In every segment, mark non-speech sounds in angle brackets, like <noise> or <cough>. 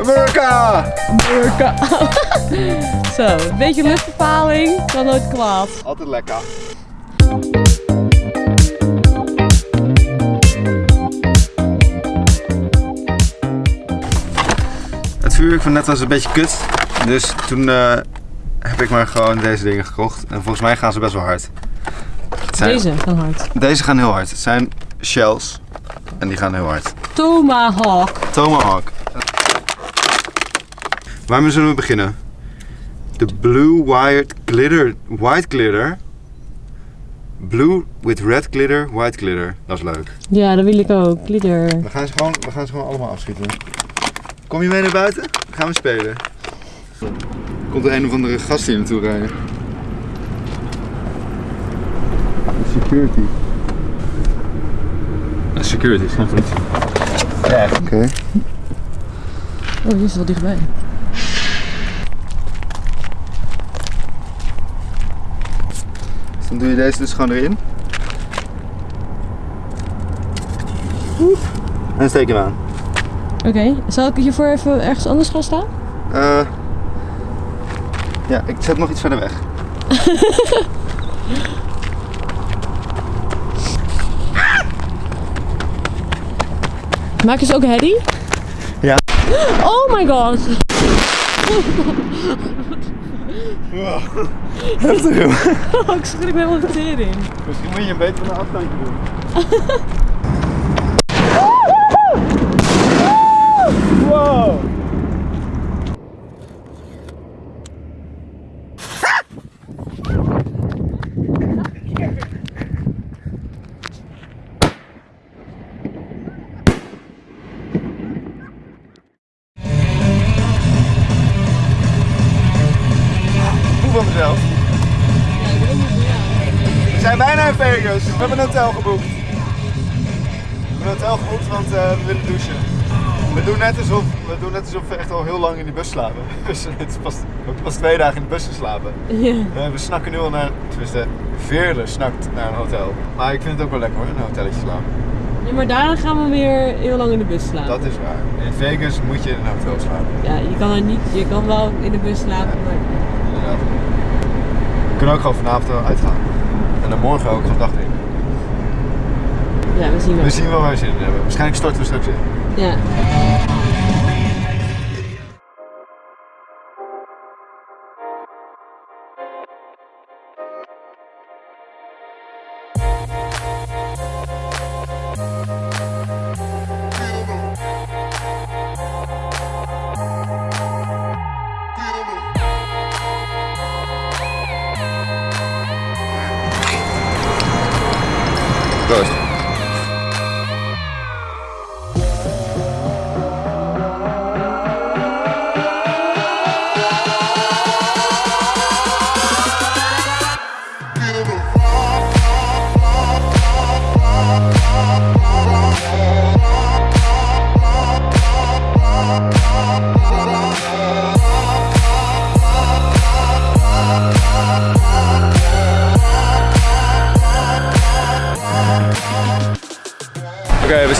Amerika! Amerika. <laughs> Zo, een beetje luchtverpaling kan nooit kwaad. Altijd lekker. Het vuurwerk van net was een beetje kut. Dus toen eh, heb ik maar gewoon deze dingen gekocht. En volgens mij gaan ze best wel hard. Zijn- Deze kan hard. Deze gaan heel hard. Het zijn shells. En die gaan heel hard. Tomahawk. Tomahawk. Waarmee zullen we beginnen? De Blue Wired Glitter. White Glitter. Blue with red glitter, white glitter. Dat is leuk. Ja, dat wil ik ook. Glitter. We gaan ze gewoon, we gaan ze gewoon allemaal afschieten. Kom je mee naar buiten? Dan gaan we spelen. Komt er een of andere gast hier naartoe rijden. Security. Security, is geen politie. Ja. Oké. Oh, die is wel dichtbij. Dus dan doe je deze dus gewoon erin. Oep. En dan steek je hem aan. Oké, zal ik hiervoor even ergens anders gaan staan? Eh ja, ik zet nog iets verder weg. <laughs> Maak je ze ook herrie? Ja. Oh my god. <laughs> Heftig joh. <laughs> Oh, ik schrik me helemaal de tering. Misschien moet je een beter van een afstandje doen. Vegas. We hebben een hotel geboekt. We hebben een hotel geboekt, want eh, we willen douchen. We doen, net alsof, we doen net alsof we echt al heel lang in die bus slapen. <laughs> Dus het is pas, we hebben pas twee dagen in de bus geslapen. Ja. Eh, we snakken nu al naar, tenminste, Veerle snakt naar een hotel. Maar ik vind het ook wel lekker hoor, in een hotelletje slapen. ja, maar daarna gaan we weer heel lang in de bus slapen. Dat is waar. In Vegas moet je in een hotel slapen. Ja, je kan er niet, je kan wel in de bus slapen, maar... Inderdaad. We kunnen ook gewoon vanavond uitgaan. En dan morgen ook gewoon dagdrinken. Ja, we zien wel. We zien wel waar we zin in hebben. Waarschijnlijk storten we straks in. Ja. скорость.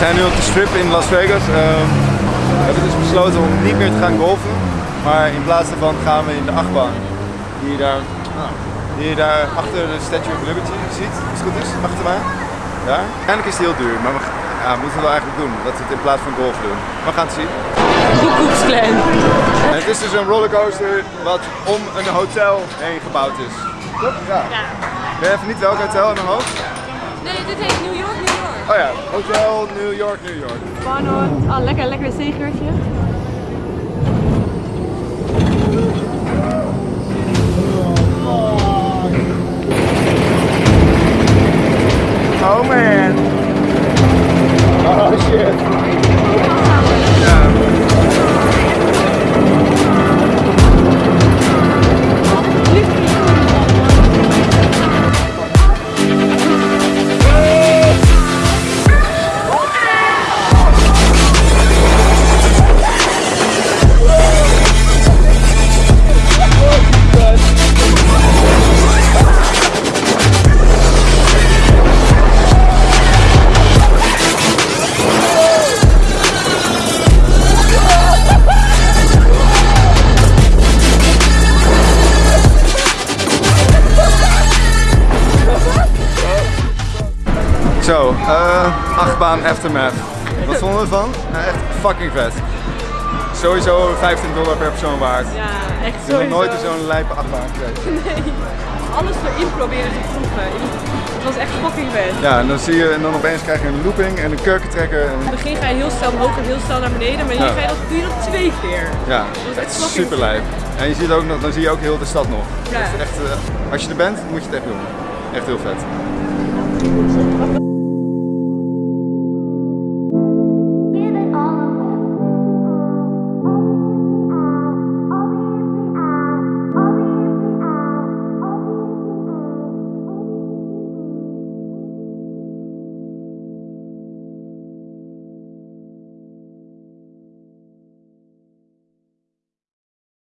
Zijn nu op de strip in Las Vegas. Ehm, we hebben dus besloten om niet meer te gaan golfen. Maar in plaats daarvan gaan we in de achtbaan. Die je daar, nou, die je daar achter de Statue of Liberty ziet, als het goed is, achter mij. Daar. Eigenlijk is die heel duur, maar we ja, moeten we wel eigenlijk doen. Dat we het in plaats van golf doen. Maar we gaan het zien. Koekoeksklan. En het is dus een rollercoaster wat om een hotel heen gebouwd is. Toch? Ja. Ja. Weet je even niet welk hotel in mijn hoofd? Nee, dit heet New York, New York. Oh ja, Hotel New York, New York. Barnard. Oh, lekker, lekker wc-geurtje. Eh, achtbaan Aftermath. Wat vonden we ervan? Nou, echt fucking vet. Sowieso 15 dollar per persoon waard. Ja, echt Ik heb nog nooit zo'n lijpe achtbaan geweest. Alles erin proberen te proeven. Het was echt fucking vet. Ja, en dan zie je, en dan opeens krijg je een looping en een kurkentrekker. En, In het begin ga je heel snel omhoog en heel snel naar beneden, maar hier Ja. ga je dat, dat twee keer. ja, is echt echt super lijp. En je ziet ook nog, dan zie je ook heel de stad nog. Ja. Echt, eh, als je er bent, moet je het echt doen. Echt heel vet.